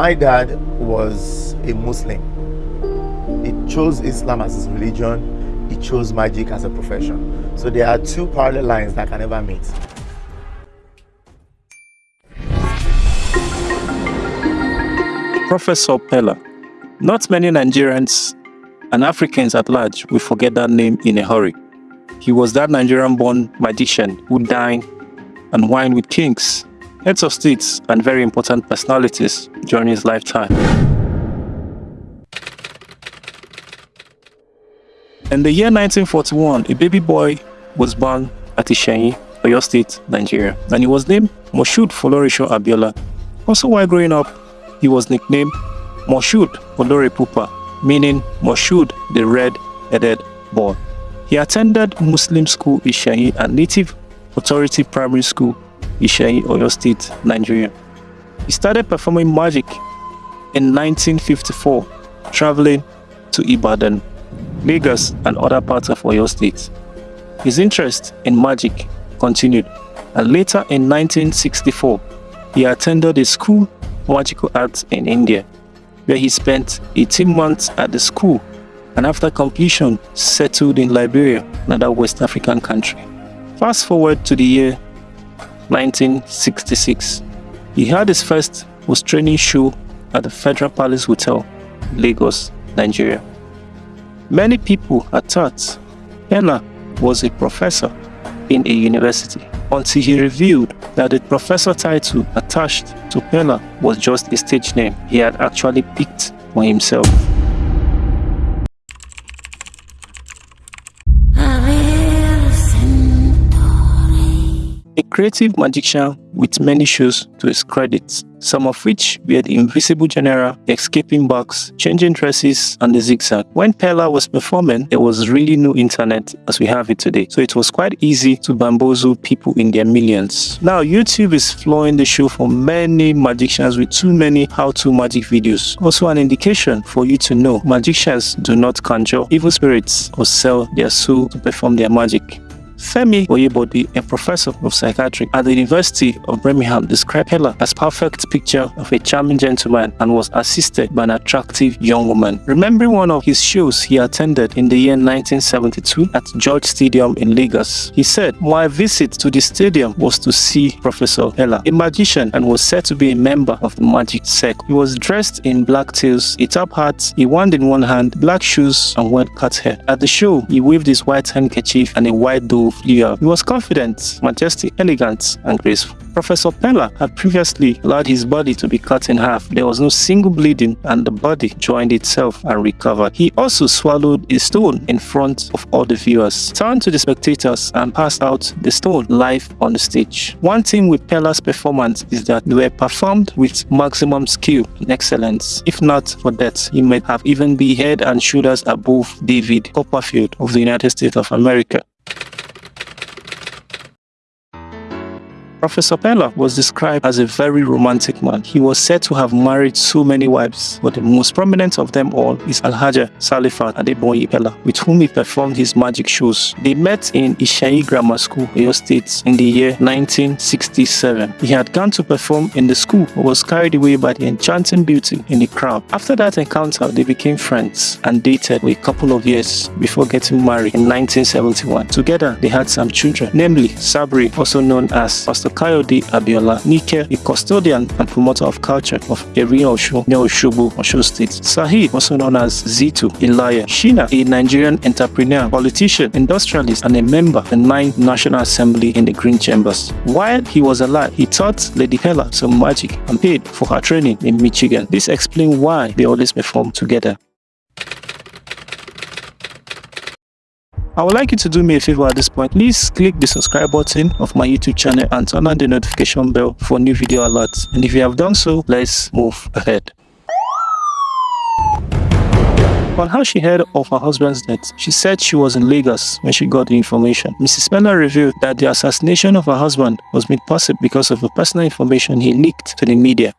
My dad was a Muslim. He chose Islam as his religion. He chose magic as a profession. So there are two parallel lines that can never meet. Professor Peller. Not many Nigerians and Africans at large will forget that name in a hurry. He was that Nigerian-born magician who dined and wined with kings, heads of states, and very important personalities during his lifetime. In the year 1941, a baby boy was born at Iseyin, Oyo State, Nigeria, and he was named Moshood Folorunsho Abiola. Also while growing up, he was nicknamed Moshood Olore Pupa, meaning Moshood the red-headed boy. He attended Muslim school Iseyin and Native Authority Primary School Iseyin, Oyo State, Nigeria. He started performing magic in 1954, traveling to Ibadan, Lagos and other parts of Oyo State. His interest in magic continued and later in 1964, he attended a school for magical arts in India, where he spent 18 months at the school and after completion settled in Liberia, another West African country. Fast forward to the year 1966. He had his first post-training show at the Federal Palace Hotel, Lagos, Nigeria. Many people had thought Peller was a professor in a university until he revealed that the professor title attached to Peller was just a stage name he had actually picked for himself. A creative magician with many shows to his credit, some of which were the Invisible General, Escaping Box, Changing Dresses, and the Zigzag. When Peller was performing, there was really no internet as we have it today, so it was quite easy to bamboozle people in their millions. Now, YouTube is flowing the show for many magicians with too many how-to magic videos. Also an indication for you to know magicians do not conjure evil spirits or sell their soul to perform their magic. Femi Oyebode, a professor of psychiatry at the University of Birmingham, described Peller as perfect picture of a charming gentleman and was assisted by an attractive young woman. Remembering one of his shows he attended in the year 1972 at George Stadium in Lagos, he said, My visit to the stadium was to see Professor Peller, a magician and was said to be a member of the magic sect. He was dressed in black tails, a top hat, a wand in one hand, black shoes, and well-cut hair. At the show, he waved his white handkerchief and a white he was confident, majestic, elegant, and graceful. Professor Peller had previously allowed his body to be cut in half. There was no single bleeding and the body joined itself and recovered. He also swallowed a stone in front of all the viewers, turned to the spectators and passed out the stone live on the stage. One thing with Peller's performance is that they were performed with maximum skill and excellence. If not for that, he might have even been head and shoulders above David Copperfield of the United States of America. Professor Peller was described as a very romantic man. He was said to have married so many wives, but the most prominent of them all is Alhaja Salifat Adeboye Peller, with whom he performed his magic shows. They met in Iseyin Grammar School, Oyo State, in the year 1967. He had gone to perform in the school, but was carried away by the enchanting beauty in the crowd. After that encounter, they became friends and dated for a couple of years before getting married in 1971. Together, they had some children, namely Sabri, also known as Pastor Kayode Abiola Nike, a custodian and promoter of culture of Erin Osun near Osogbo, Osun State. Sahid, also known as Zitu Ilaya. Shina, a Nigerian entrepreneur, politician, industrialist, and a member of the 9th National Assembly in the Green Chambers. While he was alive, he taught Lady Peller some magic and paid for her training in Michigan. This explains why they always perform together. I would like you to do me a favor at this point. Please click the subscribe button of my YouTube channel and turn on the notification bell for new video alerts. And if you have done so, let's move ahead. On how she heard of her husband's death, she said she was in Lagos when she got the information. Mrs. Peller revealed that the assassination of her husband was made possible because of the personal information he leaked to the media.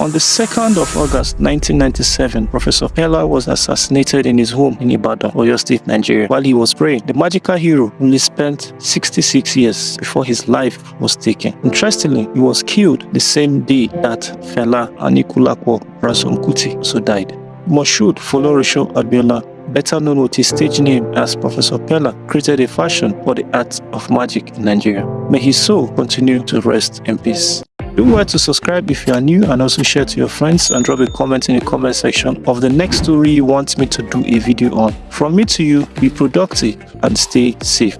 On the 2nd of August 1997, Professor Peller was assassinated in his home in Ibadan, Oyo State, Nigeria. While he was praying, the magical hero only spent 66 years before his life was taken. Interestingly, he was killed the same day that Fela Anikulapo Ransome Kuti also died. Moshood Folorunsho Abiola better known with his stage name as Professor Peller, created a fashion for the art of magic in Nigeria. May his soul continue to rest in peace. Do well to subscribe if you are new and also share to your friends and drop a comment in the comment section of the next story you want me to do a video on. From me to you, be productive and stay safe.